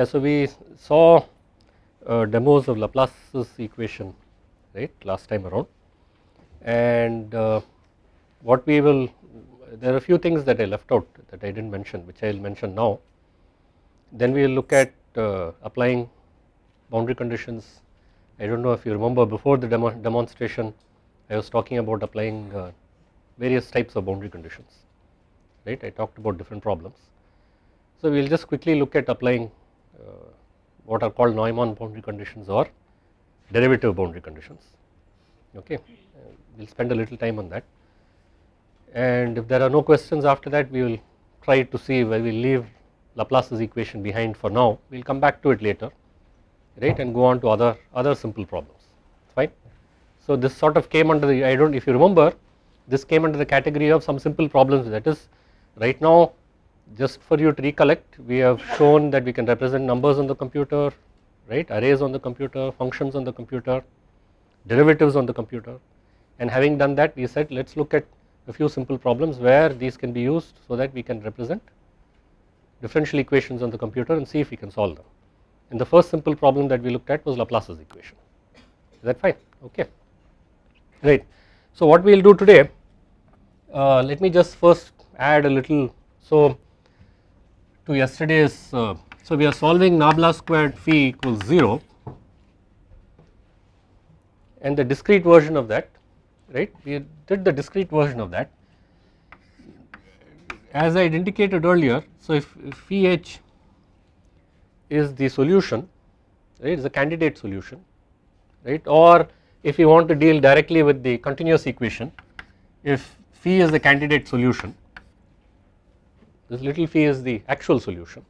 Yeah, so we saw uh, demos of Laplace's equation right last time around and uh, what we will there are a few things that I left out that I did not mention which I will mention now. Then we will look at uh, applying boundary conditions. I do not know if you remember before the demo demonstration I was talking about applying uh, various types of boundary conditions right I talked about different problems. So we will just quickly look at applying Uh, what are called Neumann boundary conditions or derivative boundary conditions. Okay uh, we will spend a little time on that. And if there are no questions after that we will try to see where we leave Laplace's equation behind for now. We will come back to it later right and go on to other other simple problems. Fine. So this sort of came under the I do not if you remember this came under the category of some simple problems. That is right now just for you to recollect we have shown that we can represent numbers on the computer right? Arrays on the computer functions on the computer derivatives on the computer. And having done that we said let us look at a few simple problems where these can be used so that we can represent differential equations on the computer and see if we can solve them. And the first simple problem that we looked at was Laplace's equation. Is that fine? Okay. Right. So what we will do today uh, let me just first add a little. So to yesterday's uh, so we are solving nabla squared phi equals 0 and the discrete version of that right? We did the discrete version of that. As I had indicated earlier so if, if phi h is the solution right is a candidate solution right? Or if you want to deal directly with the continuous equation if phi is the candidate solution this little phi is the actual solution.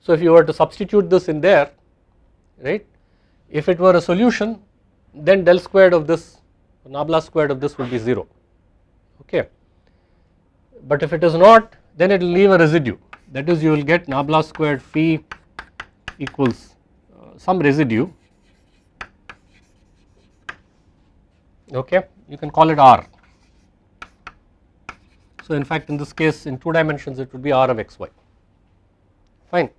So if you were to substitute this in there right if it were a solution then del squared of this nabla squared of this would be 0 okay. But if it is not then it will leave a residue that is you will get nabla squared phi equals uh, some residue okay you can call it r. So in fact in this case in 2 dimensions it would be r of xy fine.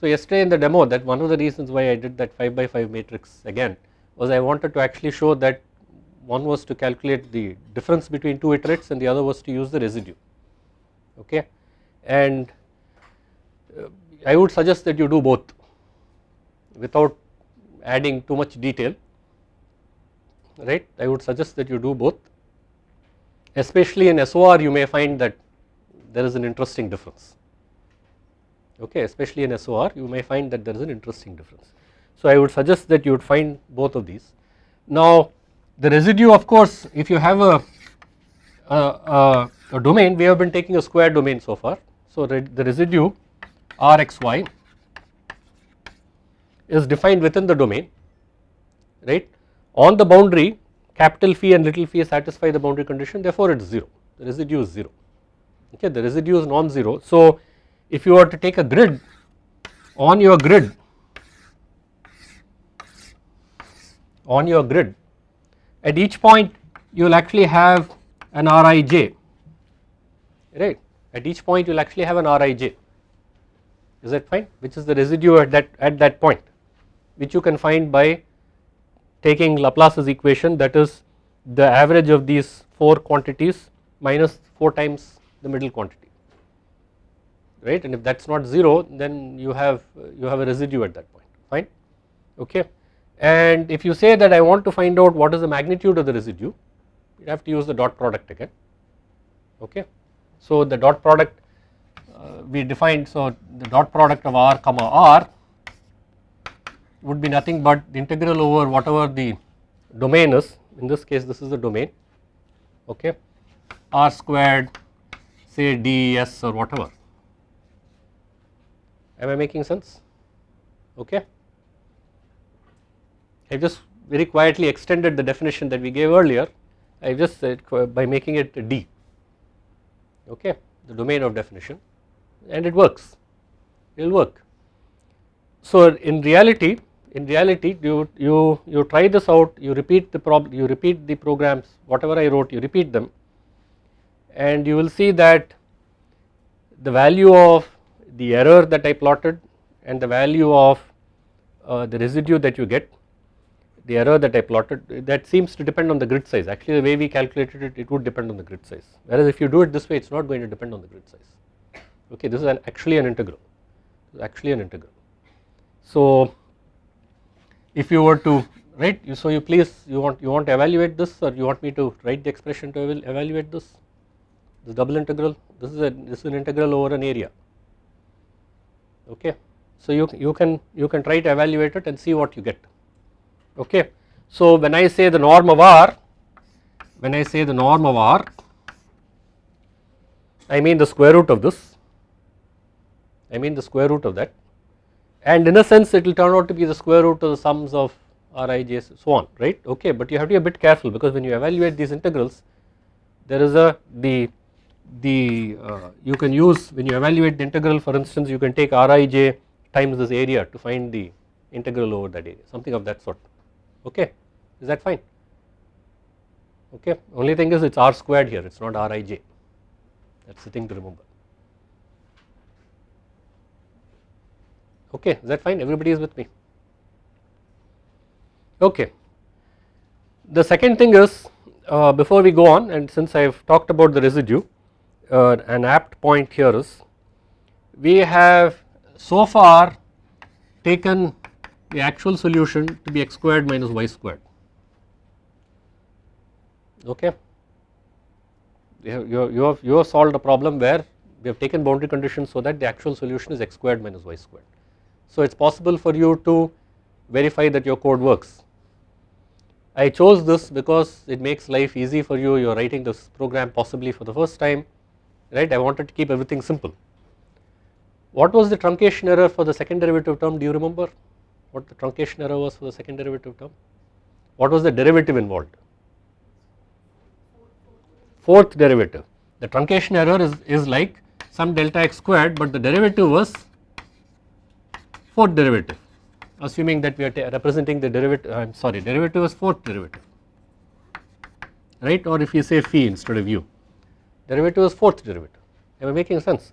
So yesterday in the demo that one of the reasons why I did that 5 by 5 matrix again was I wanted to actually show that one was to calculate the difference between two iterates and the other was to use the residue. Okay? And uh, I would suggest that you do both without adding too much detail. Right? I would suggest that you do both especially in SOR you may find that there is an interesting difference okay especially in SOR you may find that there is an interesting difference. So I would suggest that you would find both of these. Now the residue of course if you have a, a, a, a domain we have been taking a square domain so far. So the residue Rxy is defined within the domain right on the boundary capital phi and little phi satisfy the boundary condition therefore it is 0 the residue is 0 okay the residue is non-zero. So if you were to take a grid on your grid on your grid at each point you will actually have an Rij right? At each point you will actually have an Rij is that fine? Which is the residue at that at that point which you can find by taking Laplace's equation that is the average of these 4 quantities minus 4 times the middle quantity right? And if that is not 0 then you have you have a residue at that point fine? Okay. And if you say that I want to find out what is the magnitude of the residue you have to use the dot product again okay. So the dot product uh, we defined so the dot product of r comma r would be nothing but the integral over whatever the domain is. In this case this is the domain okay? R squared say ds or whatever. Am I making sense? Okay. I just very quietly extended the definition that we gave earlier. I just said uh, by making it D okay? The domain of definition. And it works. It will work. So in reality in reality you you you try this out you repeat the problem you repeat the programs whatever I wrote you repeat them. And you will see that the value of the error that I plotted and the value of uh, the residue that you get the error that I plotted that seems to depend on the grid size. Actually the way we calculated it it would depend on the grid size. Whereas if you do it this way it is not going to depend on the grid size. Okay this is an actually an integral. Actually an integral. So if you were to write you so you please you want you want to evaluate this or you want me to write the expression to evaluate this? This double integral this is a this is an integral over an area. Okay? So you you can you can try to evaluate it and see what you get. Okay? So when i say the norm of r when i say the norm of r i mean the square root of this. I mean the square root of that and in a sense it will turn out to be the square root of the sums of rij so on right? Okay but you have to be a bit careful because when you evaluate these integrals there is a the the uh, you can use when you evaluate the integral for instance you can take rij times this area to find the integral over that area something of that sort okay? Is that fine? Okay only thing is it is r squared here it is not rij that is the thing to remember okay is that fine? Everybody is with me. Okay. The second thing is uh, before we go on and since I have talked about the residue uh, an apt point here is we have so far taken the actual solution to be x squared minus y squared. Okay? You have, you have, you have, you have solved a problem where we have taken boundary conditions so that the actual solution is x squared minus y squared. So it is possible for you to verify that your code works. I chose this because it makes life easy for you. You are writing this program possibly for the first time right? I wanted to keep everything simple. What was the truncation error for the second derivative term? Do you remember what the truncation error was for the second derivative term? What was the derivative involved? Fourth derivative. The truncation error is, is like some delta x squared but the derivative was fourth derivative assuming that we are representing the derivative I am sorry derivative was fourth derivative right or if you say phi instead of u derivative is fourth derivative am I making sense.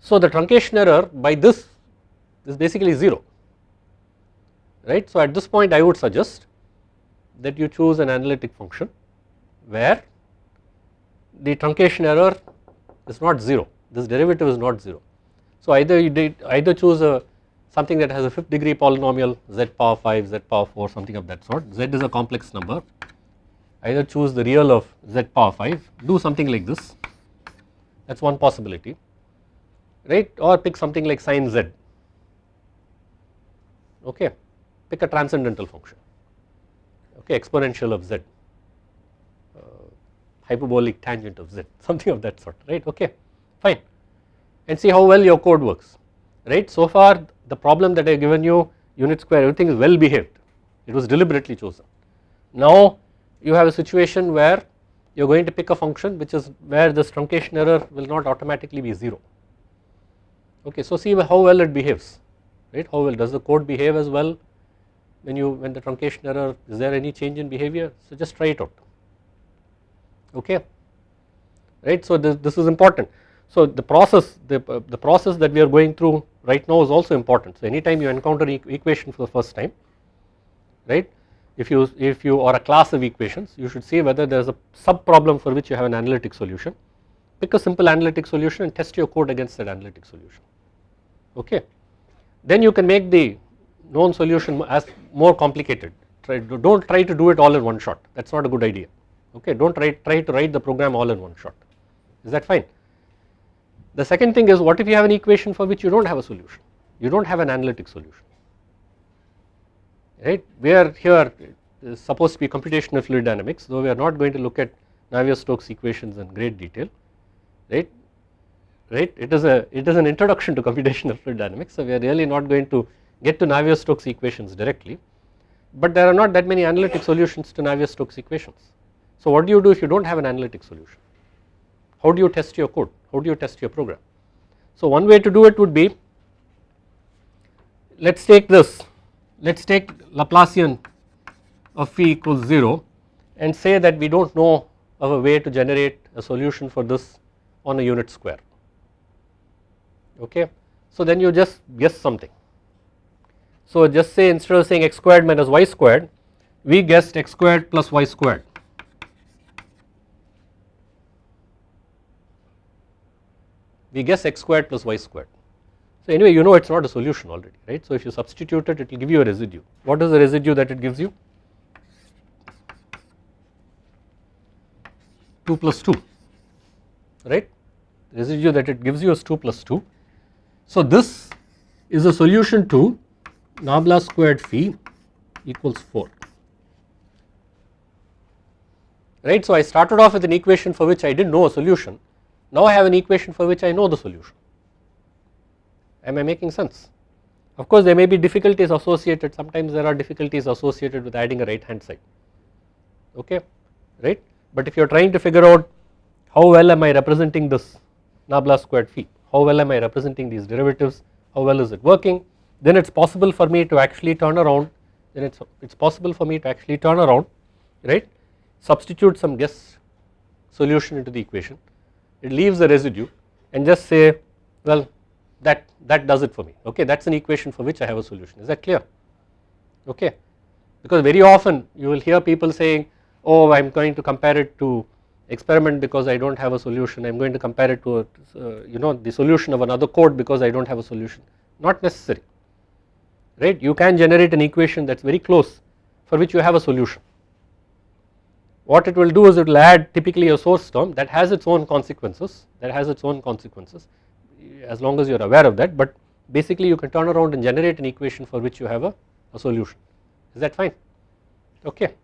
So the truncation error by this is basically 0 right. So at this point I would suggest that you choose an analytic function where the truncation error is not 0 this derivative is not 0. So either you did either choose a something that has a fifth degree polynomial z power 5 z power 4 something of that sort. Z is a complex number. Either choose the real of z power 5 do something like this. That is one possibility. Right? Or pick something like sine z. Okay? Pick a transcendental function. Okay? Exponential of z. Uh, hyperbolic tangent of z. Something of that sort. Right? Okay? Fine. And see how well your code works. Right? So far the problem that I have given you unit square everything is well behaved. It was deliberately chosen. Now you have a situation where you are going to pick a function which is where this truncation error will not automatically be 0 okay so see how well it behaves right? How well does the code behave as well when you when the truncation error is there any change in behavior? So just try it out. Okay right? So this, this is important. So the process the, uh, the process that we are going through right now is also important. So anytime you encounter e equation for the first time right? If you if you are a class of equations you should see whether there is a sub problem for which you have an analytic solution. Pick a simple analytic solution and test your code against that analytic solution. Okay? Then you can make the known solution as more complicated. Try do not try to do it all in one shot. That is not a good idea. Okay? Do not try, try to write the program all in one shot. Is that fine. The second thing is what if you have an equation for which you do not have a solution? You do not have an analytic solution. Right. We are here is supposed to be computational fluid dynamics though we are not going to look at Navier-Stokes equations in great detail. Right? Right? It is a it is an introduction to computational fluid dynamics so we are really not going to get to Navier-Stokes equations directly. But there are not that many analytic solutions to Navier-Stokes equations. So what do you do if you do not have an analytic solution? How do you test your code how do you test your program. So one way to do it would be let us take this let us take Laplacian of phi equals 0 and say that we do not know of a way to generate a solution for this on a unit square okay. So then you just guess something So just say instead of saying x squared minus y squared we guessed x squared plus y squared. We guess x squared plus y squared. So anyway you know it is not a solution already right. So if you substitute it it will give you a residue. What is the residue that it gives you? 2 plus 2 right residue that it gives you is 2 plus 2. So this is a solution to nabla squared phi equals 4 right. So I started off with an equation for which I did not know a solution now I have an equation for which I know the solution. Am I making sense. Of course there may be difficulties associated. Sometimes there are difficulties associated with adding a right hand side. Okay right? But if you are trying to figure out how well am I representing this nabla squared phi how well am I representing these derivatives how well is it working then it is possible for me to actually turn around then it is it's possible for me to actually turn around right? Substitute some guess solution into the equation it leaves a residue and just say well that that does it for me. Okay that is an equation for which I have a solution. Is that clear? Okay. Because very often you will hear people saying oh I am going to compare it to experiment because I do not have a solution. I am going to compare it to a, uh, you know the solution of another code because I do not have a solution. Not necessary. Right? You can generate an equation that is very close for which you have a solution what it will do is it will add typically a source term that has its own consequences that has its own consequences as long as you are aware of that but basically you can turn around and generate an equation for which you have a, a solution. Is that fine? Okay.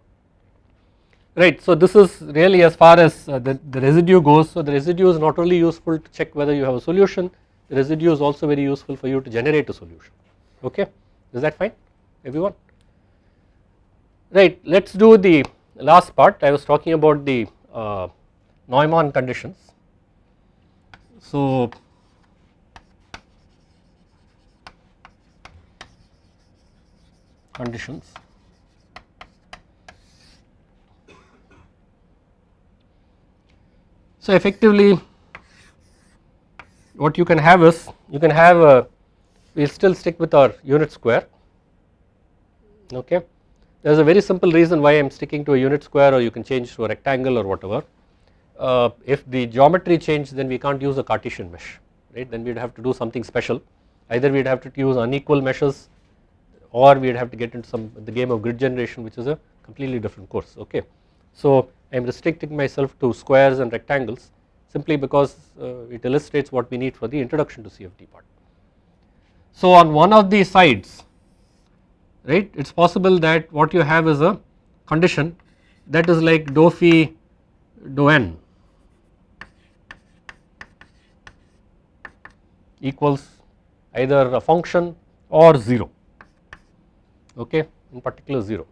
Right so this is really as far as uh, the, the residue goes. So the residue is not only useful to check whether you have a solution the residue is also very useful for you to generate a solution. Okay? Is that fine? Everyone? Right let us do the last part I was talking about the uh, Neumann conditions so conditions. So effectively what you can have is you can have a we will still stick with our unit square okay. There is a very simple reason why I am sticking to a unit square or you can change to a rectangle or whatever. Uh, if the geometry change then we can't use a Cartesian mesh right then we would have to do something special either we would have to use unequal meshes or we would have to get into some the game of grid generation which is a completely different course okay. So I am restricting myself to squares and rectangles simply because uh, it illustrates what we need for the introduction to CFD part. So on one of the sides right? It is possible that what you have is a condition that is like dou phi dou n equals either a function or 0 okay? In particular 0.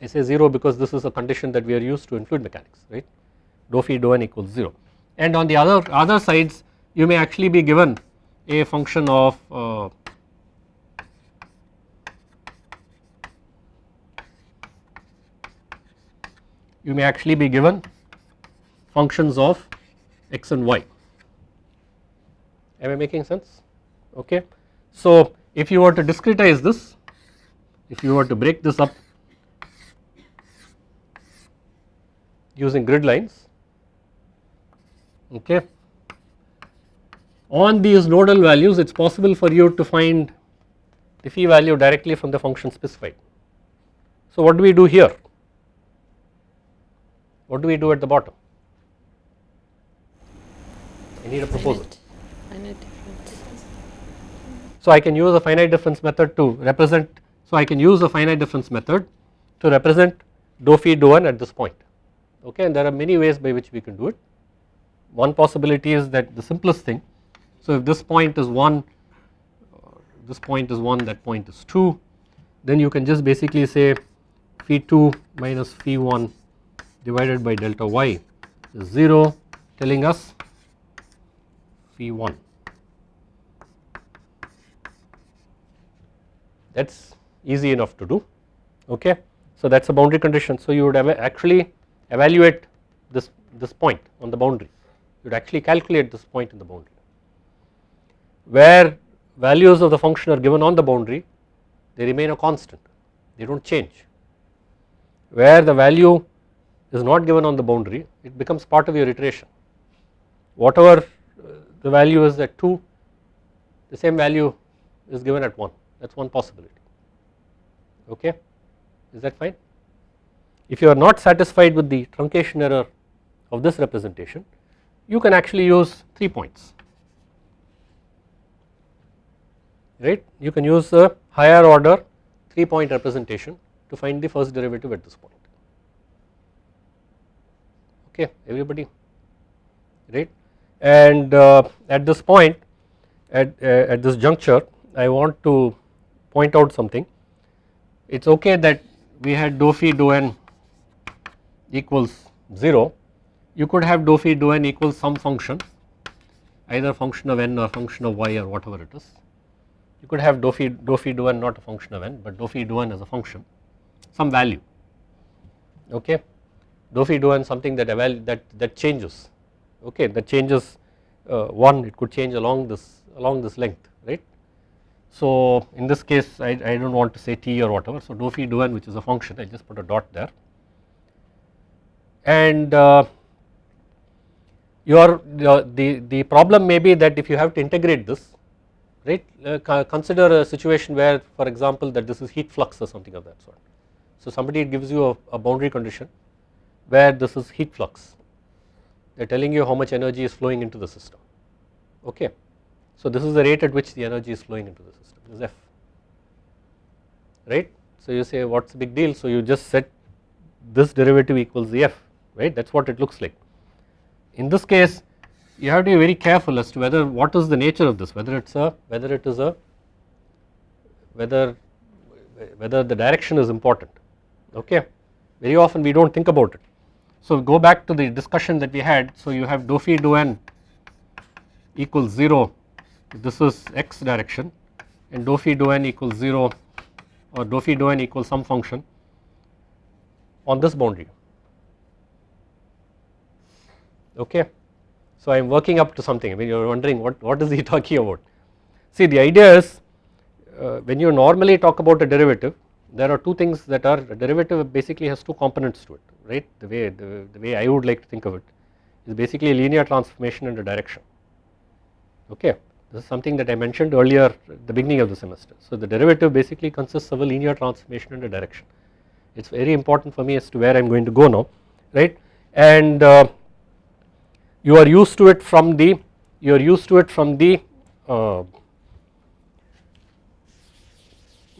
I say 0 because this is a condition that we are used to in fluid mechanics right? Dou phi dou n equals 0 and on the other other sides you may actually be given a function of uh, you may actually be given functions of x and y am I making sense okay. So if you were to discretize this if you were to break this up using grid lines okay on these nodal values it is possible for you to find the phi value directly from the function specified. So what do we do here what do we do at the bottom? I need a proposal. Finite, finite so I can use a finite difference method to represent so I can use the finite difference method to represent dou phi dou n at this point. Okay and there are many ways by which we can do it. One possibility is that the simplest thing so if this point is 1 this point is 1 that point is 2 then you can just basically say phi 2 minus phi 1 divided by delta y is 0 telling us phi 1 that is easy enough to do okay. So that is a boundary condition. So you would actually evaluate this, this point on the boundary. You would actually calculate this point in the boundary. Where values of the function are given on the boundary they remain a constant. They do not change. Where the value is not given on the boundary it becomes part of your iteration. Whatever uh, the value is at 2 the same value is given at 1 that is one possibility. Okay? Is that fine. If you are not satisfied with the truncation error of this representation you can actually use 3 points. Right? You can use a higher order 3 point representation to find the first derivative at this point okay everybody. Right and uh, at this point at, uh, at this juncture I want to point out something. It is okay that we had dou phi dou n equals 0 you could have dou phi dou n equals some function either function of n or function of y or whatever it is. You could have dou phi dou phi dou n not a function of n but dou phi dou n as a function some value. Okay dou phi dou n something that that that changes okay that changes uh, 1 it could change along this along this length right. So in this case I, I do not want to say t or whatever so dou phi dou n which is a function I just put a dot there and uh, your, your the, the problem may be that if you have to integrate this right uh, consider a situation where for example that this is heat flux or something of that sort. So somebody gives you a, a boundary condition where this is heat flux. They are telling you how much energy is flowing into the system. Okay. So this is the rate at which the energy is flowing into the system is F. Right. So you say what is the big deal? So you just set this derivative equals the F right? That is what it looks like. In this case you have to be very careful as to whether what is the nature of this whether it is a whether it is a whether whether the direction is important. Okay? Very often we do not think about it so go back to the discussion that we had. So you have dou phi dou n equals 0 this is x direction and dou phi dou n equals 0 or dou phi dou n equals some function on this boundary okay. So I am working up to something I mean you are wondering what, what is he talking about. See the idea is uh, when you normally talk about a derivative there are two things that are derivative basically has two components to it right? The way the, the way I would like to think of it is basically a linear transformation and a direction. Okay? This is something that I mentioned earlier at the beginning of the semester. So the derivative basically consists of a linear transformation and a direction. It is very important for me as to where I am going to go now right? And uh, you are used to it from the you are used to it from the uh,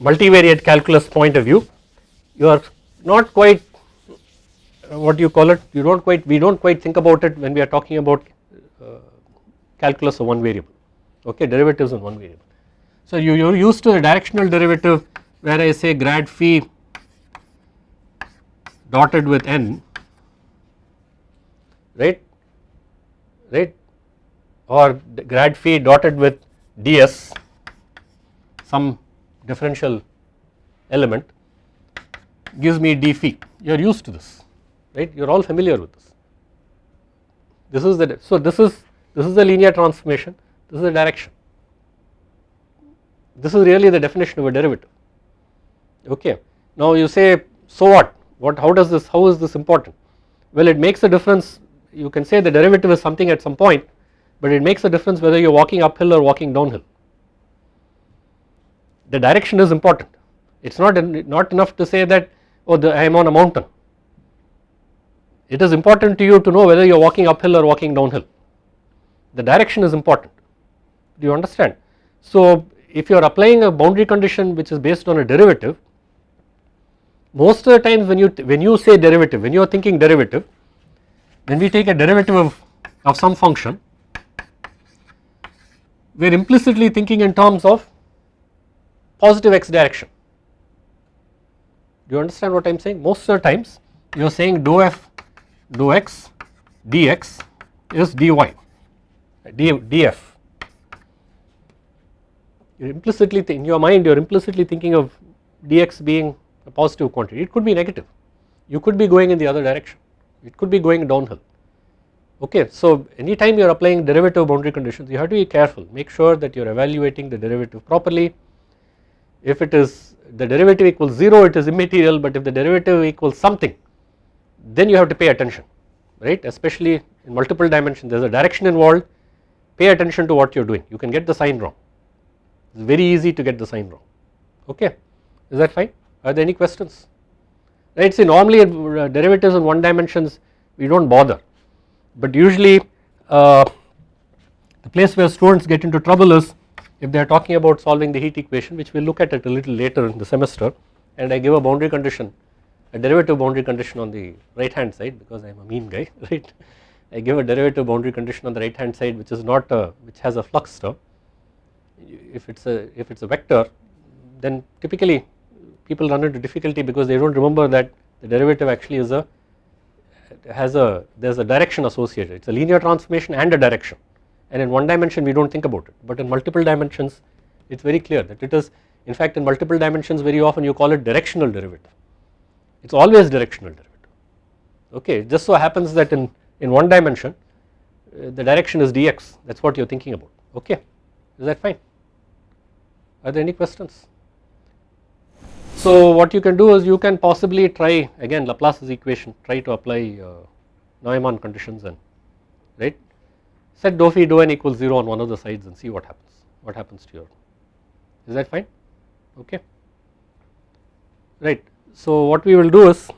multivariate calculus point of view you are not quite uh, what you call it you do not quite we do not quite think about it when we are talking about uh, calculus of one variable okay derivatives on one variable. So you, you are used to the directional derivative where I say grad phi dotted with n right right or grad phi dotted with ds some differential element gives me d phi. You are used to this right? You are all familiar with this. This is the so this is this is the linear transformation. This is the direction. This is really the definition of a derivative. Okay. Now you say so what? What how does this how is this important? Well it makes a difference. You can say the derivative is something at some point but it makes a difference whether you are walking uphill or walking downhill the direction is important. It is not, not enough to say that oh the, I am on a mountain. It is important to you to know whether you are walking uphill or walking downhill. The direction is important. Do you understand. So if you are applying a boundary condition which is based on a derivative most of the times when you when you say derivative when you are thinking derivative when we take a derivative of, of some function we are implicitly thinking in terms of positive x direction. Do you understand what I am saying? Most of the times you are saying dou f dou x dx is dy d, df. You are implicitly in your mind you are implicitly thinking of dx being a positive quantity it could be negative you could be going in the other direction it could be going downhill okay so anytime you are applying derivative boundary conditions you have to be careful make sure that you are evaluating the derivative properly if it is the derivative equals 0 it is immaterial but if the derivative equals something then you have to pay attention right? Especially in multiple dimensions there is a direction involved. Pay attention to what you are doing. You can get the sign wrong. It is very easy to get the sign wrong. Okay? Is that fine? Are there any questions? Right see normally uh, derivatives in one dimensions we do not bother. But usually uh, the place where students get into trouble is if they are talking about solving the heat equation which we will look at it a little later in the semester and I give a boundary condition a derivative boundary condition on the right hand side because I am a mean guy right? I give a derivative boundary condition on the right hand side which is not a which has a flux term. If it is a if it is a vector then typically people run into difficulty because they do not remember that the derivative actually is a has a there is a direction associated. It is a linear transformation and a direction and in one dimension we do not think about it. But in multiple dimensions it is very clear that it is in fact in multiple dimensions very often you call it directional derivative. It is always directional derivative. Okay it just so happens that in, in one dimension uh, the direction is dx. That is what you are thinking about. Okay is that fine? Are there any questions? So what you can do is you can possibly try again Laplace's equation try to apply uh, Neumann conditions and right set dou phi dou n equals 0 on one of the sides and see what happens what happens to your is that fine? Okay. Right. So what we will do is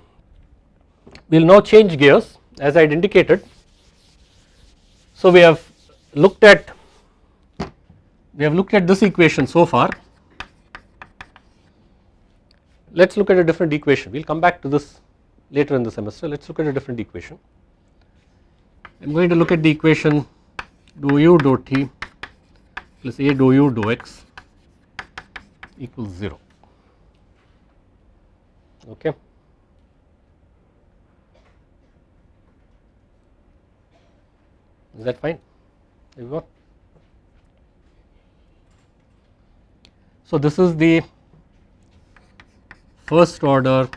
we will now change gears as I had indicated. So we have looked at we have looked at this equation so far. Let us look at a different equation. We will come back to this later in the semester. Let us look at a different equation. I am going to look at the equation dou u dou t plus a dou u dou x equals 0 okay. Is that fine? Everyone? So this is the first order.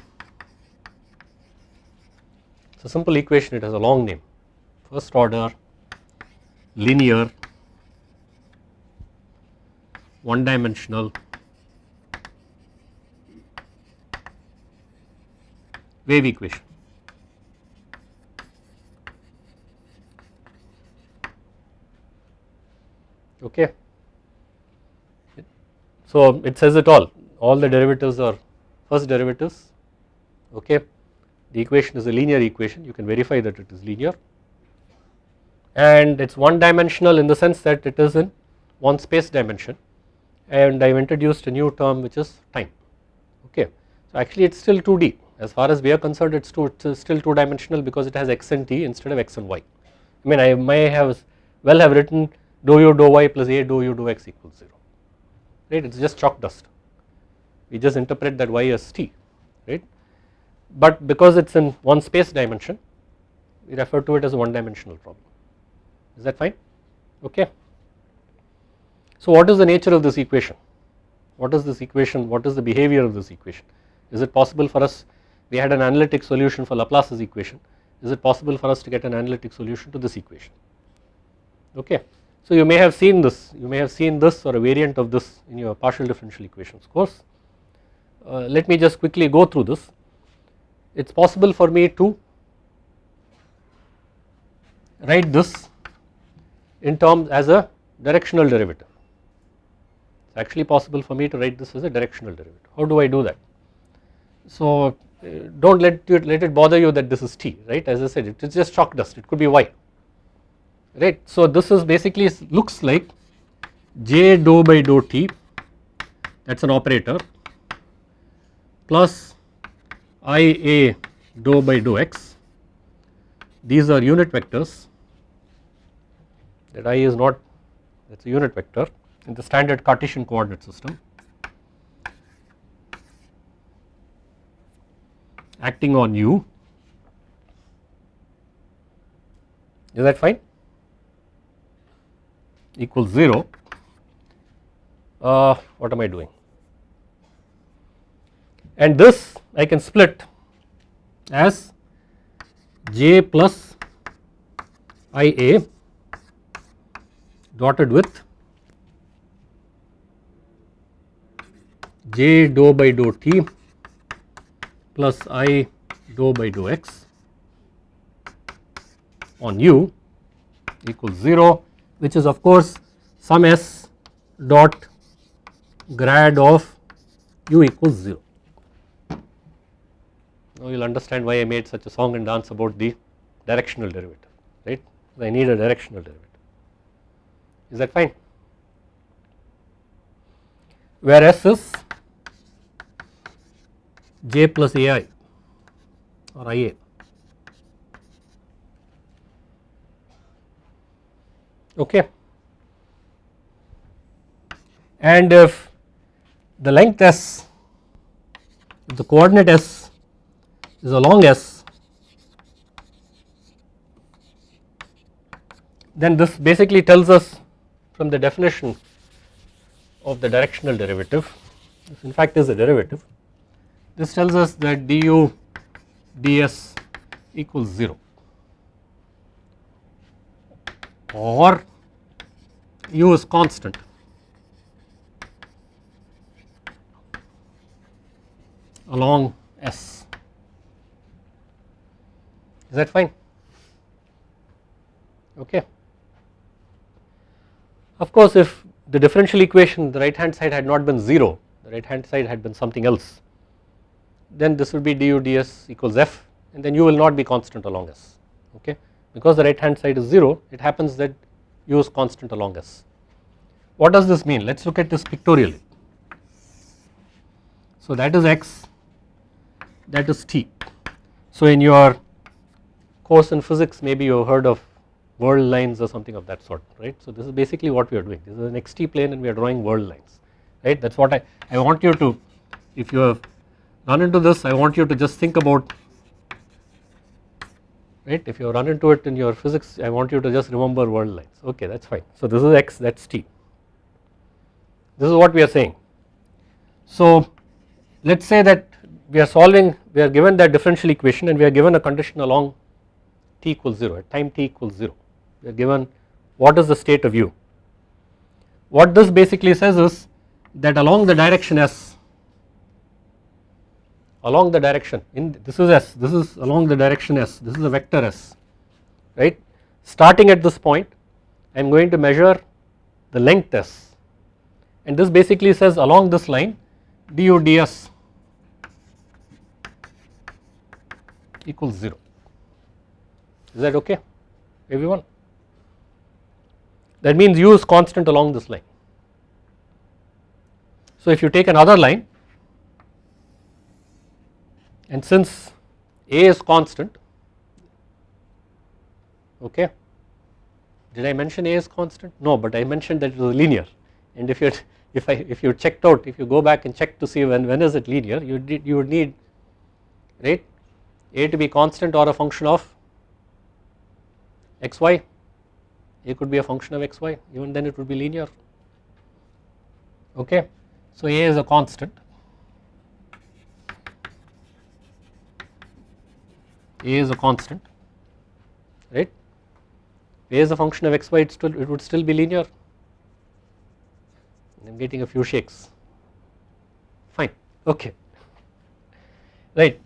It's a simple equation. It has a long name. First order linear one dimensional wave equation. Okay. So it says it all, all the derivatives are first derivatives, okay. The equation is a linear equation, you can verify that it is linear and it is one dimensional in the sense that it is in one space dimension. And I have introduced a new term which is time. Okay. So actually it is still 2D as far as we are concerned it is still 2 dimensional because it has x and t instead of x and y. I mean I may have well have written dou u dou y plus a dou u dou x equals 0 right? It is just chalk dust. We just interpret that y as t. Right? But because it is in one space dimension we refer to it as a one dimensional problem is that fine? Okay. So what is the nature of this equation? What is this equation? What is the behavior of this equation? Is it possible for us we had an analytic solution for Laplace's equation. Is it possible for us to get an analytic solution to this equation? Okay. So you may have seen this you may have seen this or a variant of this in your partial differential equations course. Uh, let me just quickly go through this. It is possible for me to write this in terms as a directional derivative. It is actually possible for me to write this as a directional derivative. How do I do that? So uh, do not let it, let it bother you that this is t right as I said it is just chalk dust it could be y right. So this is basically looks like j dou by dou t that is an operator plus i a dou by dou x these are unit vectors that i is not that is a unit vector in the standard Cartesian coordinate system acting on u. Is that fine? Equals 0 uh, what am I doing? And this I can split as j plus i a dotted with j dou by dou t plus i dou by dou x on u equals 0 which is of course some s dot grad of u equals 0. Now you will understand why I made such a song and dance about the directional derivative right I need a directional derivative is that fine? Where S is j plus ai or ia okay. And if the length s the coordinate s is along s then this basically tells us from the definition of the directional derivative this in fact is a derivative this tells us that du ds equals 0 or u is constant along S. Is that fine? Okay. Of course, if the differential equation the right hand side had not been 0, the right hand side had been something else, then this would be du ds equals f and then u will not be constant along S. Okay. Because the right hand side is 0, it happens that u is constant along S. What does this mean? Let us look at this pictorially. So that is x that is T. So in your course in physics maybe you have heard of world lines or something of that sort right. So this is basically what we are doing this is an xt plane and we are drawing world lines right that is what I, I want you to if you have run into this I want you to just think about right if you run into it in your physics I want you to just remember world lines okay that is fine. So this is x that is t this is what we are saying. So let us say that we are solving we are given that differential equation and we are given a condition along t equals 0 at time t equals 0 we are given what is the state of u. What this basically says is that along the direction s along the direction in this is s this is along the direction s this is a vector s right? Starting at this point I am going to measure the length s. And this basically says along this line du ds equals 0 is that okay everyone that means u is constant along this line. So if you take another line and since a is constant okay did I mention a is constant? No but I mentioned that it was linear. And if you if I if you checked out if you go back and check to see when when is it linear you did you would need right a to be constant or a function of xy a could be a function of xy even then it would be linear. Okay. So a is a constant. A is a constant. Right? A is a function of xy it still it would still be linear. I am getting a few shakes. Fine. Okay. Right.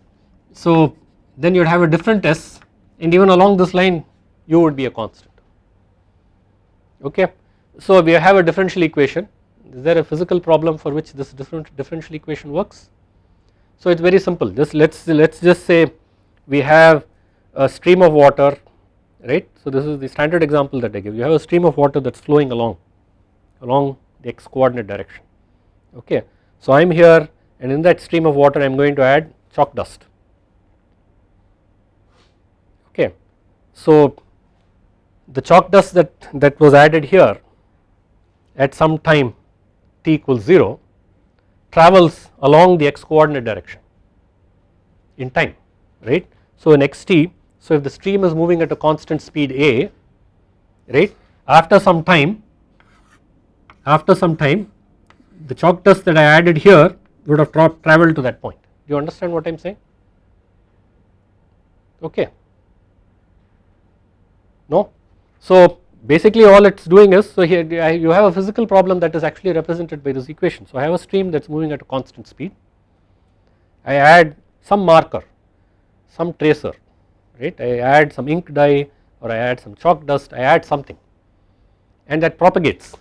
So then you would have a different S and even along this line u would be a constant okay. So we have a differential equation is there a physical problem for which this different differential equation works. So it is very simple just let us let us just say we have a stream of water right. So this is the standard example that I give you have a stream of water that is flowing along along the x coordinate direction okay. So I am here and in that stream of water I am going to add chalk dust Okay. So the chalk dust that, that was added here at some time t equals 0 travels along the x coordinate direction in time right. So in xt so if the stream is moving at a constant speed a right after some time after some time the chalk dust that I added here would have tra traveled to that point do you understand what I am saying okay no. So basically all it is doing is so here you have a physical problem that is actually represented by this equation. So I have a stream that is moving at a constant speed. I add some marker some tracer right? I add some ink dye or I add some chalk dust I add something. And that propagates.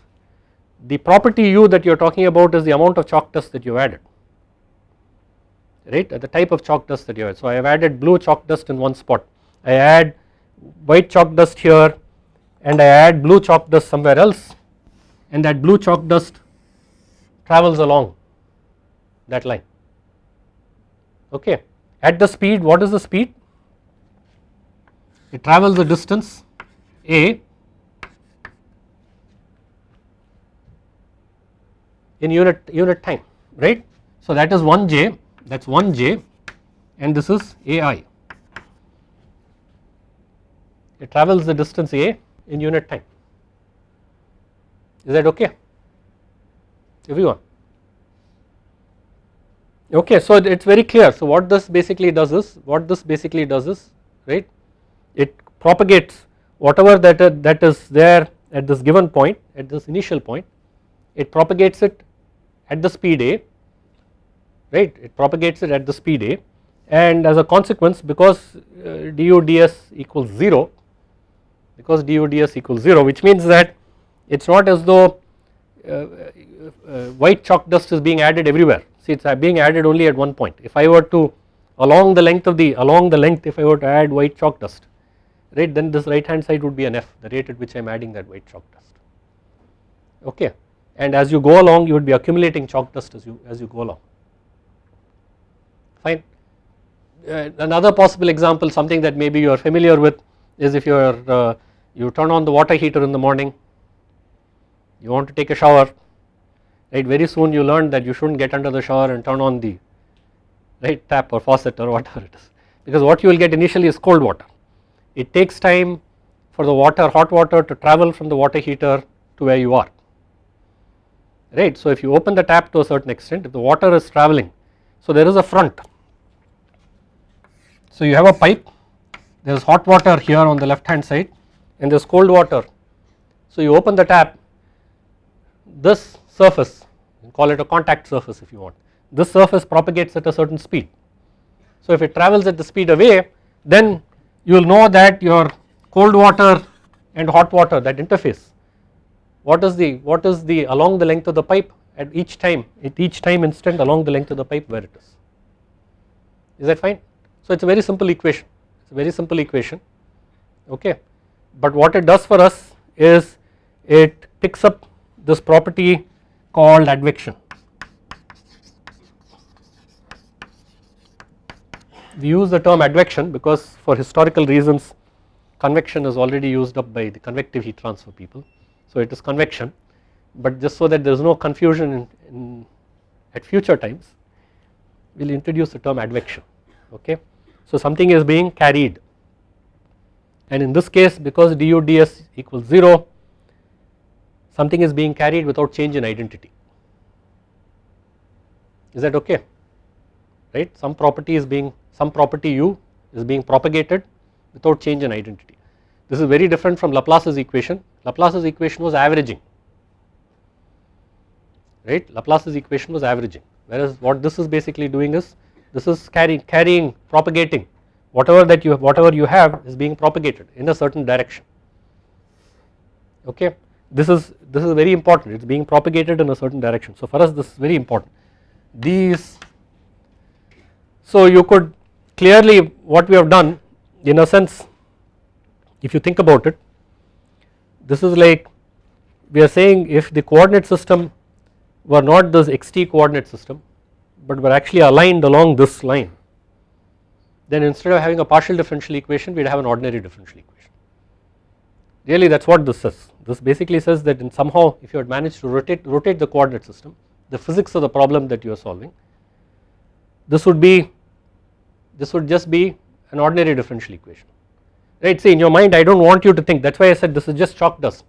The property u that you are talking about is the amount of chalk dust that you have added right? The type of chalk dust that you have so I have added blue chalk dust in one spot. I add white chalk dust here and I add blue chalk dust somewhere else and that blue chalk dust travels along that line. Okay. At the speed what is the speed? It travels the distance a in unit unit time right? So that is 1 j that is 1 j and this is ai it travels the distance a in unit time. Is that okay? Everyone? Okay so it is very clear. So what this basically does is what this basically does is right it propagates whatever that uh, that is there at this given point at this initial point it propagates it at the speed a right it propagates it at the speed a and as a consequence because uh, du ds equals 0 because du ds equals 0 which means that it is not as though uh, uh, white chalk dust is being added everywhere. See it is being added only at one point. If I were to along the length of the along the length if I were to add white chalk dust right then this right hand side would be an f the rate at which I am adding that white chalk dust. Okay? And as you go along you would be accumulating chalk dust as you as you go along. Fine. Uh, another possible example something that maybe you are familiar with is if you are uh, you turn on the water heater in the morning you want to take a shower right? Very soon you learn that you should not get under the shower and turn on the right tap or faucet or whatever it is. Because what you will get initially is cold water. It takes time for the water hot water to travel from the water heater to where you are. Right. So if you open the tap to a certain extent if the water is traveling so there is a front. So you have a pipe there is hot water here on the left hand side and there is cold water. So you open the tap this surface call it a contact surface if you want this surface propagates at a certain speed. So if it travels at the speed away then you will know that your cold water and hot water that interface what is the what is the along the length of the pipe at each time at each time instant along the length of the pipe where it is. Is that fine? So it is a very simple equation it is a very simple equation okay? But what it does for us is it picks up this property called advection. We use the term advection because for historical reasons convection is already used up by the convective heat transfer people. So it is convection but just so that there is no confusion in, in at future times we will introduce the term advection okay. So something is being carried and in this case because du ds equals 0 something is being carried without change in identity. Is that okay? Right? Some property is being some property u is being propagated without change in identity. This is very different from Laplace's equation. Laplace's equation was averaging, right? Laplace's equation was averaging, whereas what this is basically doing is this is carrying, carrying, propagating. Whatever that you have, whatever you have is being propagated in a certain direction. Okay, this is this is very important. It's being propagated in a certain direction. So for us, this is very important. These, so you could clearly what we have done in a sense if you think about it this is like we are saying if the coordinate system were not this xt coordinate system but were actually aligned along this line then instead of having a partial differential equation we would have an ordinary differential equation. Really that is what this says. This basically says that in somehow if you had managed to rotate rotate the coordinate system the physics of the problem that you are solving this would be this would just be an ordinary differential equation. Right? See in your mind I do not want you to think. That is why I said this is just chalk dust.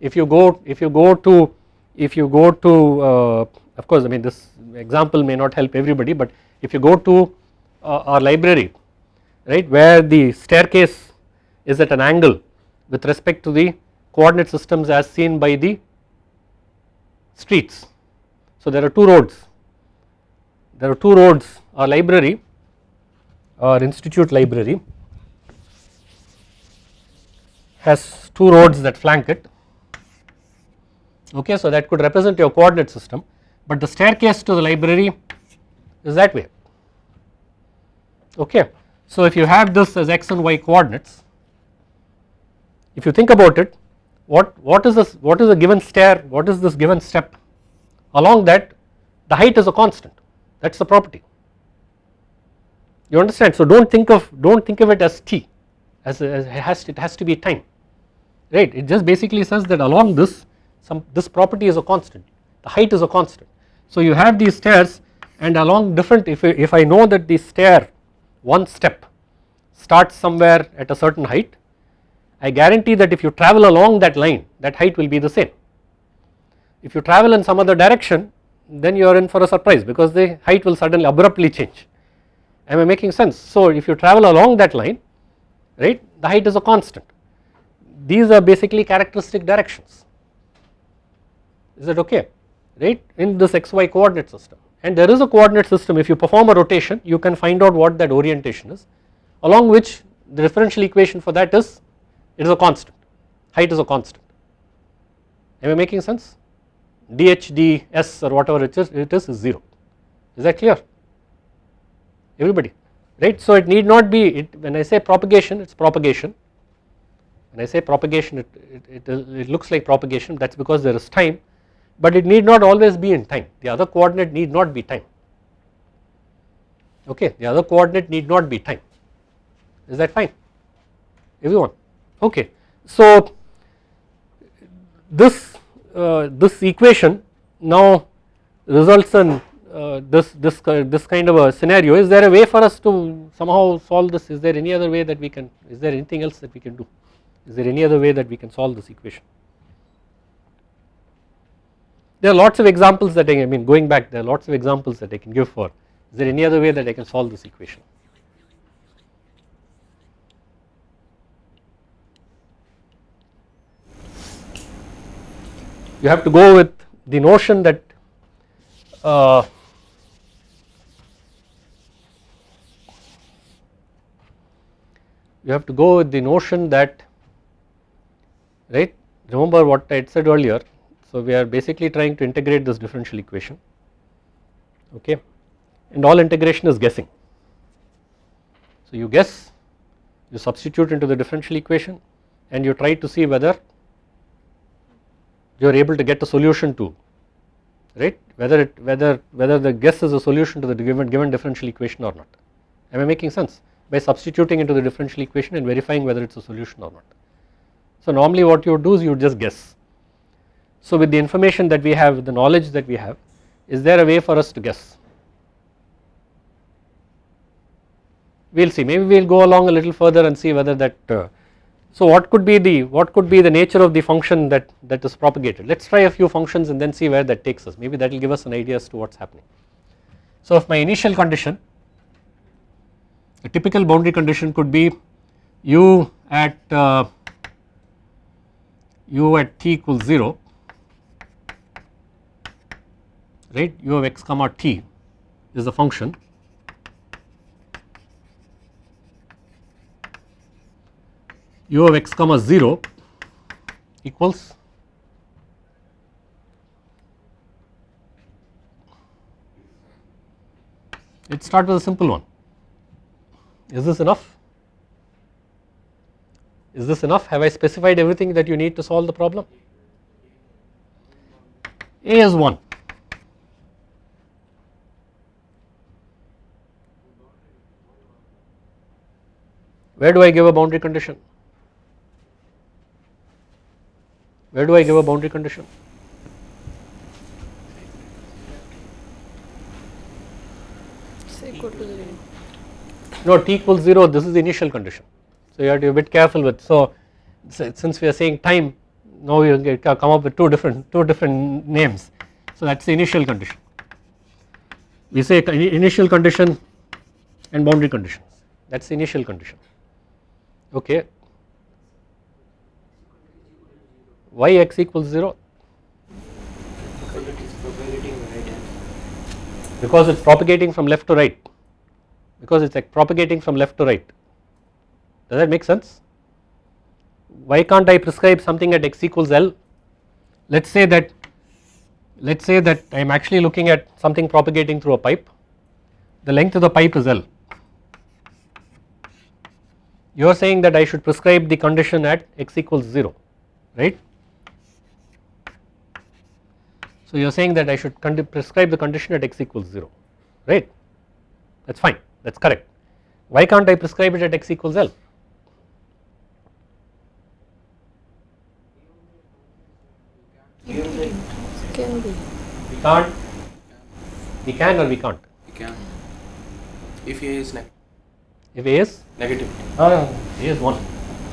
If you go if you go to if you go to uh, of course I mean this example may not help everybody but if you go to uh, our library right where the staircase is at an angle with respect to the coordinate systems as seen by the streets. So there are two roads, there are two roads our library or institute library has two roads that flank it. Okay so that could represent your coordinate system but the staircase to the library is that way. Okay. So if you have this as x and y coordinates if you think about it what what is this what is a given stair what is this given step? Along that the height is a constant. That is the property. You understand? So do not think of do not think of it as t as, as it has to, it has to be time right? It just basically says that along this some this property is a constant. The height is a constant so you have these stairs and along different if, if I know that the stair one step starts somewhere at a certain height I guarantee that if you travel along that line that height will be the same. If you travel in some other direction then you are in for a surprise because the height will suddenly abruptly change am I making sense. So if you travel along that line right the height is a constant these are basically characteristic directions is that okay right in this xy coordinate system. And there is a coordinate system. If you perform a rotation you can find out what that orientation is along which the differential equation for that is it is a constant. Height is a constant. Am I making sense? Dh ds or whatever it is it is, is 0 is that clear? Everybody right? So it need not be it when I say propagation it is propagation. When I say propagation it, it, it, it looks like propagation that is because there is time but it need not always be in time. The other coordinate need not be time. Okay the other coordinate need not be time. Is that fine? Everyone? Okay. So this uh, this equation now results in uh, this this this kind of a scenario. Is there a way for us to somehow solve this? Is there any other way that we can is there anything else that we can do? Is there any other way that we can solve this equation there are lots of examples that I, I mean going back there are lots of examples that I can give for. Is there any other way that I can solve this equation? You have to go with the notion that uh, you have to go with the notion that right remember what I had said earlier so we are basically trying to integrate this differential equation okay? And all integration is guessing. So you guess you substitute into the differential equation and you try to see whether you are able to get a solution to right? Whether it whether whether the guess is a solution to the given given differential equation or not. Am I making sense? By substituting into the differential equation and verifying whether it is a solution or not. So normally what you do is you just guess so with the information that we have, the knowledge that we have, is there a way for us to guess? We will see, maybe we will go along a little further and see whether that, uh, so what could be the, what could be the nature of the function that, that is propagated? Let us try a few functions and then see where that takes us, maybe that will give us an idea as to what is happening. So if my initial condition, a typical boundary condition could be u at uh, u at t equals 0 right? U of x comma t is the function. U of x comma 0 equals let us start with a simple one. Is this enough? Is this enough? Have I specified everything that you need to solve the problem? A is 1 Where do I give a boundary condition? Where do I give a boundary condition? No, t equals 0, this is the initial condition. So you have to be a bit careful with, so since we are saying time, now we come up with two different, two different names. So that is the initial condition. We say initial condition and boundary conditions, that is the initial condition okay Why x equals 0? Because it is propagating. Because it's propagating from left to right. Because it's like propagating from left to right. Does that make sense? Why can't I prescribe something at x equals L? Let us say that let us say that I am actually looking at something propagating through a pipe. The length of the pipe is L. You are saying that I should prescribe the condition at x equals 0, right. So you are saying that I should prescribe the condition at x equals 0, right. That is fine, that is correct. Why can't I prescribe it at x equals L? Can be. We can't, we can or we can't. We can. If A is neg If A is, negative. uh, A is 1.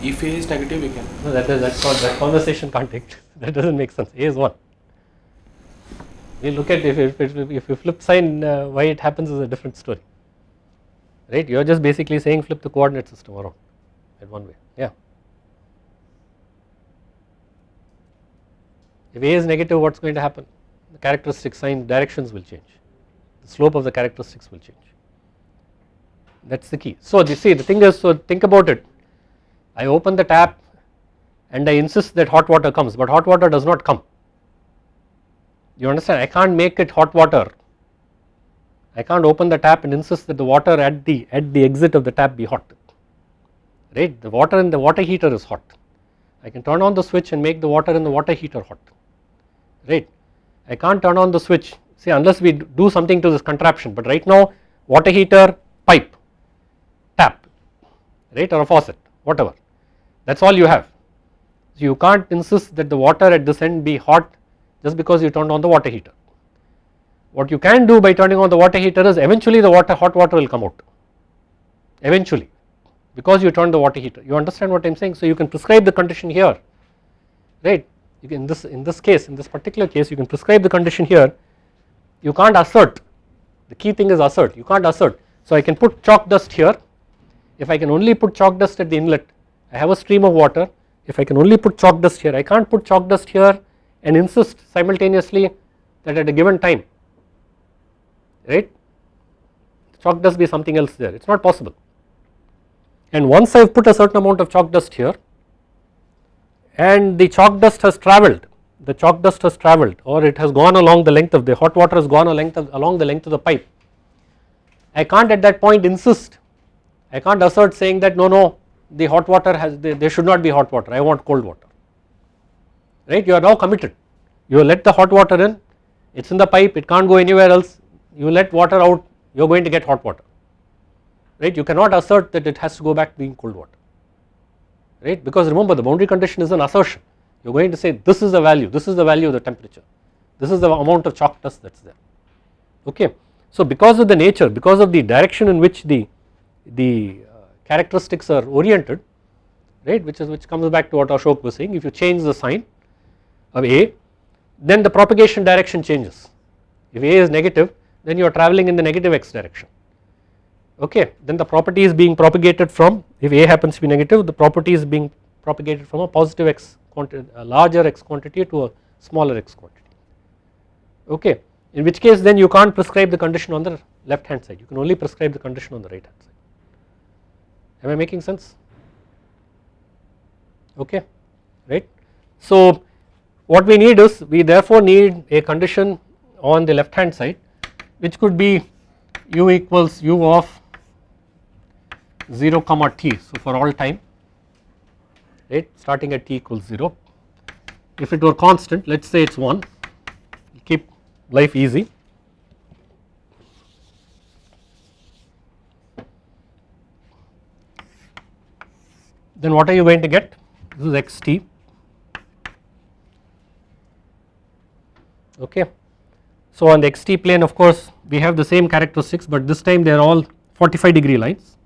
If A is negative, you can. No, that is that's not that conversation can't take. That doesn't make sense. A is one. We look at if if, if, if you flip sign, uh, why it happens is a different story. Right? You are just basically saying flip the coordinate system around in one way. Yeah. If A is negative, what's going to happen? The characteristic sign directions will change. The slope of the characteristics will change. That's the key. So, you see the thing is, so think about it. I open the tap and I insist that hot water comes, but hot water does not come. You understand? I can't make it hot water. I can't open the tap and insist that the water at the at the exit of the tap be hot. Right? The water in the water heater is hot. I can turn on the switch and make the water in the water heater hot. Right? I can't turn on the switch. See, unless we do something to this contraption, but right now, water heater, pipe, right, or a faucet, whatever. That is all you have. So you can't insist that the water at this end be hot just because you turned on the water heater. What you can do by turning on the water heater is eventually the water hot water will come out eventually because you turned the water heater you understand what I am saying. So you can prescribe the condition here right you can in this in this case in this particular case you can prescribe the condition here you can't assert the key thing is assert you can't assert. So I can put chalk dust here if I can only put chalk dust at the inlet I have a stream of water. If I can only put chalk dust here I can't put chalk dust here and insist simultaneously that at a given time right chalk dust be something else there. It is not possible. And once I have put a certain amount of chalk dust here and the chalk dust has travelled the chalk dust has travelled or it has gone along the length of the hot water has gone along the length of the pipe I can't at that point insist I can't assert saying that no no the hot water has there should not be hot water. I want cold water. Right? You are now committed. You let the hot water in. It is in the pipe. It can't go anywhere else. You let water out. You are going to get hot water. Right? You cannot assert that it has to go back being cold water. Right? Because remember the boundary condition is an assertion. You are going to say this is the value. This is the value of the temperature. This is the amount of chalk dust that is there. Okay. So because of the nature because of the direction in which the the uh, characteristics are oriented right which is which comes back to what Ashok was saying. If you change the sign of A then the propagation direction changes. If A is negative then you are travelling in the negative x direction. Okay then the property is being propagated from if A happens to be negative the property is being propagated from a positive x quantity a larger x quantity to a smaller x quantity. Okay in which case then you can't prescribe the condition on the left hand side. You can only prescribe the condition on the right hand side am I making sense? Okay right. So what we need is we therefore need a condition on the left hand side which could be u equals u of 0 comma t so for all time right? Starting at t equals 0 if it were constant let us say it is 1 keep life easy then what are you going to get? This is xt okay. So on the xt plane of course we have the same characteristics but this time they are all 45 degree lines.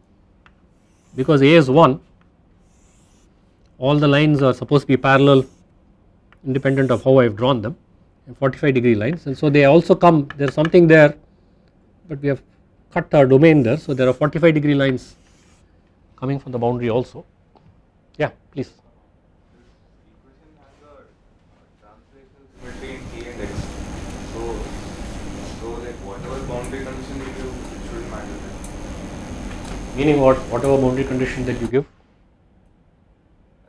Because A is 1 all the lines are supposed to be parallel independent of how I have drawn them. 45 degree lines. And so they also come there is something there but we have cut our domain there. So there are 45 degree lines coming from the boundary also yeah, please. between T and X. So, so like whatever boundary condition you give. Meaning what? Whatever boundary condition that you give?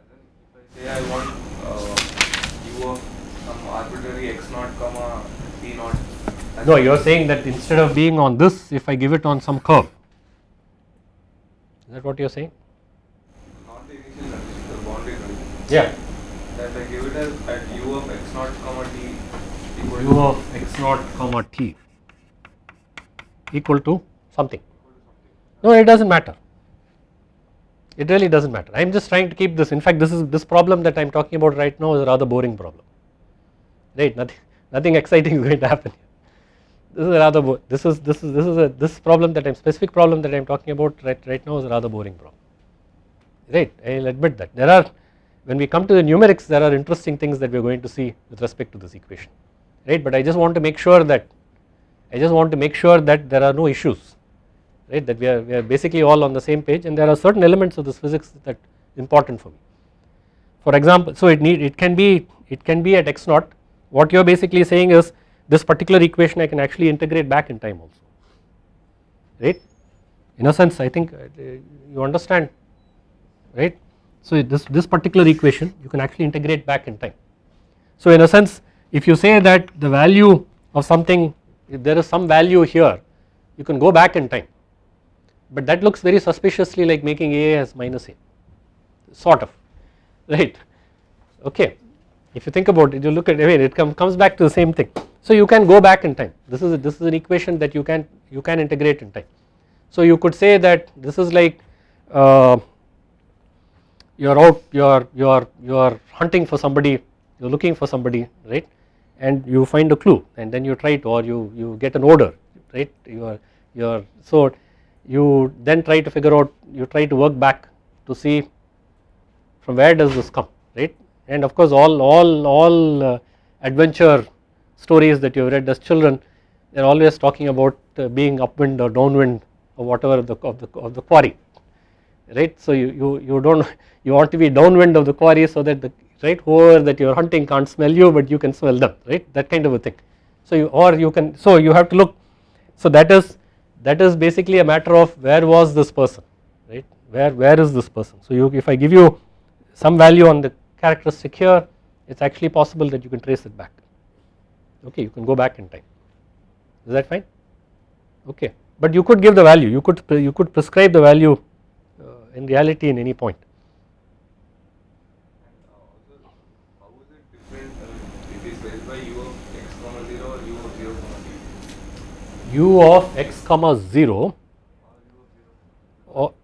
As in, if I say I want uh, u of some arbitrary x naught comma t naught. No, you are saying that instead of being on this, if I give it on some curve, is that what you are saying? Yeah. That I give it as at u of x naught comma t equal u to of x naught comma t. Equal to something. No it does not matter. It really does not matter. I am just trying to keep this. In fact this is this problem that I am talking about right now is a rather boring problem. Right? Nothing nothing exciting is going to happen here. This is a rather bo- this is this is this is a this problem that I am specific problem that I am talking about right right now is a rather boring problem. Right? I will admit that. There are when we come to the numerics there are interesting things that we are going to see with respect to this equation right but I just want to make sure that I just want to make sure that there are no issues right that we are, we are basically all on the same page and there are certain elements of this physics that important for me. For example, so it need it can be it can be at x naught what you are basically saying is this particular equation I can actually integrate back in time also right in a sense I think uh, you understand right. So this, this particular equation you can actually integrate back in time. So in a sense if you say that the value of something if there is some value here you can go back in time. But that looks very suspiciously like making a as minus a. Sort of right? Okay. If you think about it you look at I mean it come, comes back to the same thing. So you can go back in time. This is a, this is an equation that you can you can integrate in time. So you could say that this is like uh, you are out you are you are you are hunting for somebody you are looking for somebody right? And you find a clue and then you try to or you you get an order right? You are you are so you then try to figure out you try to work back to see from where does this come right? And of course all all all uh, adventure stories that you have read as children they are always talking about uh, being upwind or downwind or whatever of the of the, of the quarry right? So you, you you don't you want to be downwind of the quarry so that the right whoever that you are hunting can't smell you but you can smell them right? That kind of a thing. So you or you can so you have to look. So that is that is basically a matter of where was this person right? Where where is this person? So you if I give you some value on the characteristic here it's actually possible that you can trace it back. Okay you can go back in time. Is that fine? Okay. But you could give the value. You could you could prescribe the value uh, in reality in any point And also, how is it different uh, if we specify u of x comma 0 or u of 0 comma t? U of x comma 0 Or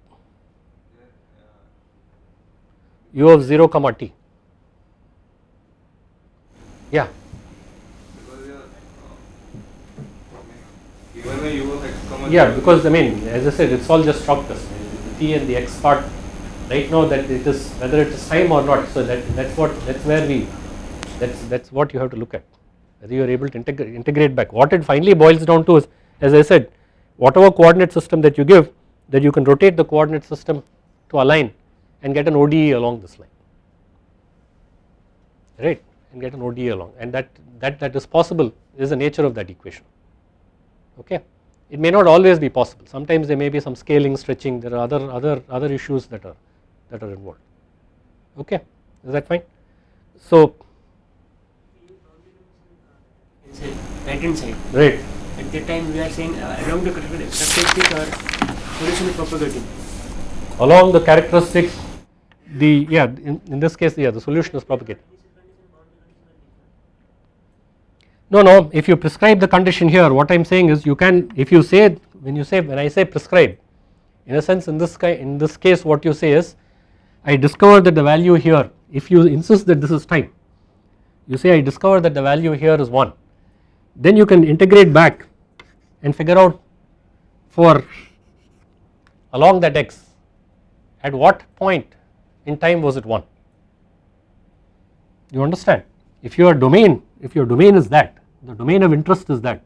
u of 0 or there, uh, u of 0 comma t. Yeah. Yeah because I mean as I said it's all just shortcuts the t and the x part right now that it is whether it is time or not so that that's what that's where we that's that's what you have to look at whether you are able to integrate integrate back. What it finally boils down to is as I said whatever coordinate system that you give that you can rotate the coordinate system to align and get an ODE along this line. Right? And get an ODE along. And that that that is possible is the nature of that equation. Okay? It may not always be possible. Sometimes there may be some scaling stretching. There are other other other issues that are that are involved. Okay? Is that fine? So side. right At that time we are saying uh, along the characteristic or solution is propagating. along the characteristic the yeah in, in this case yeah the solution is propagated no no if you prescribe the condition here what I am saying is you can if you say when you say when I say prescribe in a sense in this in this case what you say is I discover that the value here if you insist that this is time you say I discover that the value here is 1 then you can integrate back and figure out for along that x at what point in time was it 1 you understand? If your domain if your domain is that the domain of interest is that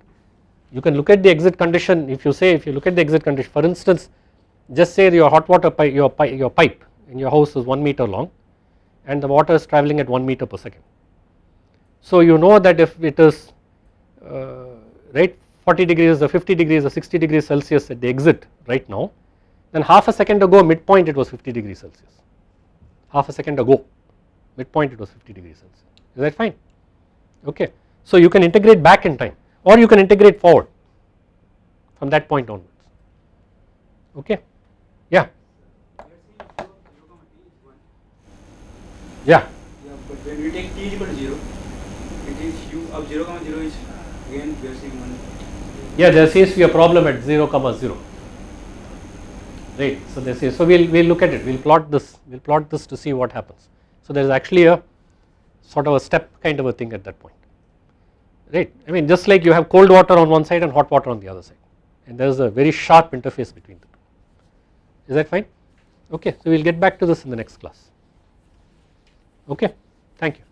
you can look at the exit condition. If you say if you look at the exit condition for instance just say your hot water pipe your pipe your pipe in your house is 1 meter long and the water is traveling at 1 meter per second. So you know that if it is Uh, right 40 degrees or 50 degrees or 60 degrees Celsius at the exit right now then half a second ago midpoint it was 50 degrees Celsius. Half a second ago midpoint it was 50 degrees Celsius. Is that fine? Okay. So you can integrate back in time or you can integrate forward from that point onwards. Okay? Yeah? Yeah. Yeah, but when we take t equal to 0, it is u of 0 comma 0 is again we saying 1. yeah there seems to be a problem at 0 comma 0 right so this is so we'll we'll look at it. We'll plot this we'll plot this to see what happens. So there is actually a sort of a step kind of a thing at that point. Right I mean just like you have cold water on one side and hot water on the other side. And there is a very sharp interface between the two. Is that fine? Okay so we'll get back to this in the next class. Okay thank you